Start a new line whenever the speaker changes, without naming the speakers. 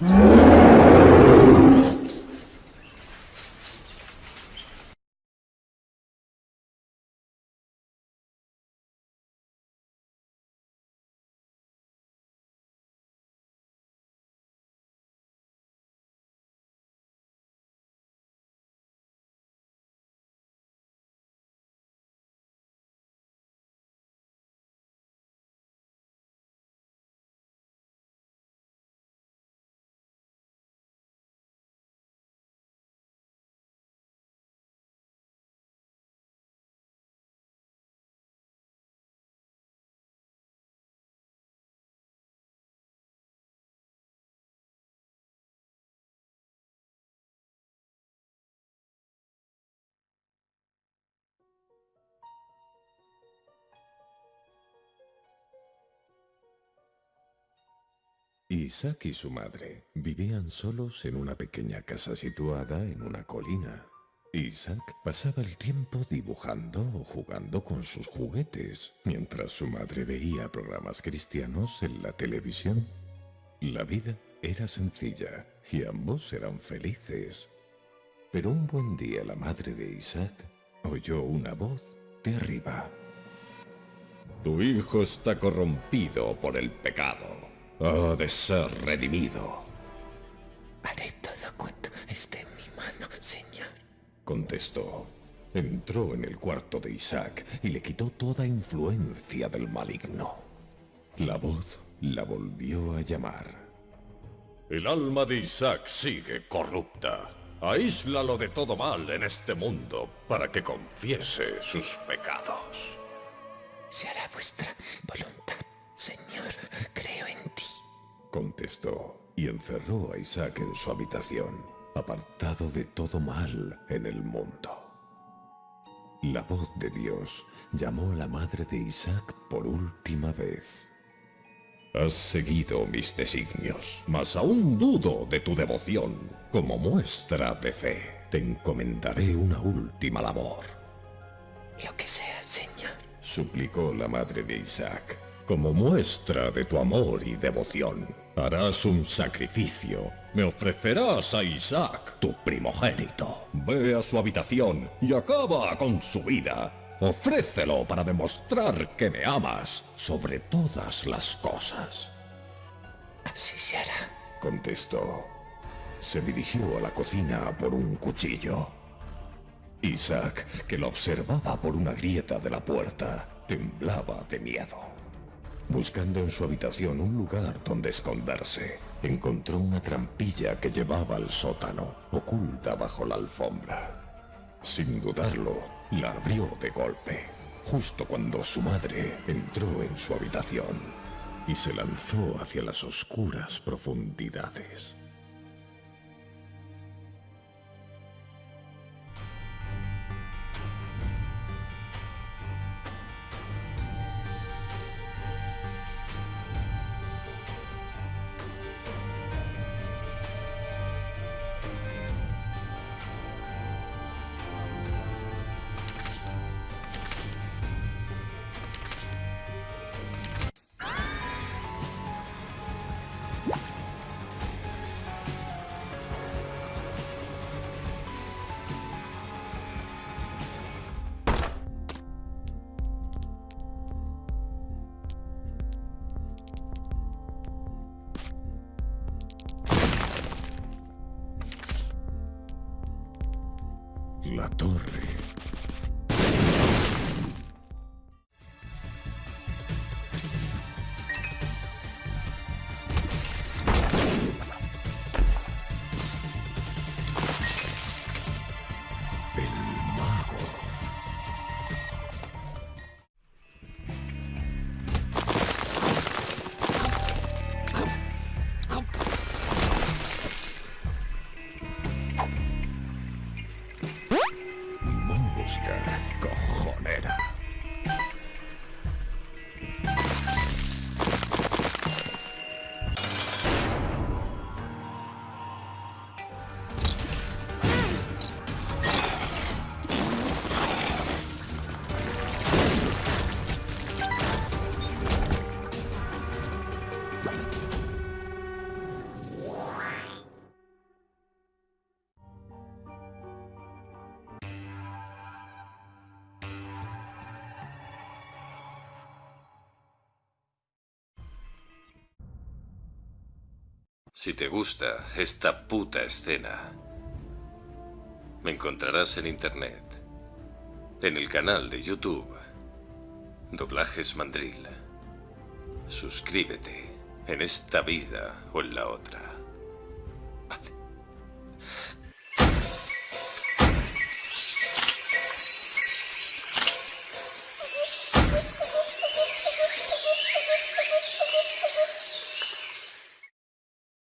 Mm-hmm. Isaac y su madre vivían solos en una pequeña casa situada en una colina. Isaac pasaba el tiempo dibujando o jugando con sus juguetes, mientras su madre veía programas cristianos en la televisión. La vida era sencilla y ambos eran felices. Pero un buen día la madre de Isaac oyó una voz de arriba. Tu hijo está corrompido por el pecado ha de ser redimido.
Haré todo cuanto esté en mi mano, señor.
Contestó. Entró en el cuarto de Isaac y le quitó toda influencia del maligno. La voz la volvió a llamar. El alma de Isaac sigue corrupta. Aíslalo de todo mal en este mundo para que confiese sus pecados.
Se hará vuestra voluntad, Señor. Creo en ti
contestó, y encerró a Isaac en su habitación, apartado de todo mal en el mundo. La voz de Dios llamó a la madre de Isaac por última vez. Has seguido mis designios, mas aún dudo de tu devoción. Como muestra de fe, te encomendaré una última labor.
Lo que sea, Señor,
suplicó la madre de Isaac. Como muestra de tu amor y devoción, harás un sacrificio. Me ofrecerás a Isaac, tu primogénito. Ve a su habitación y acaba con su vida. Ofrécelo para demostrar que me amas sobre todas las cosas.
Así se hará,
contestó. Se dirigió a la cocina por un cuchillo. Isaac, que lo observaba por una grieta de la puerta, temblaba de miedo. Buscando en su habitación un lugar donde esconderse, encontró una trampilla que llevaba al sótano, oculta bajo la alfombra. Sin dudarlo, la abrió de golpe, justo cuando su madre entró en su habitación y se lanzó hacia las oscuras profundidades. La torre.
Si te gusta esta puta escena, me encontrarás en internet, en el canal de YouTube, Doblajes Mandril. Suscríbete en esta vida o en la otra.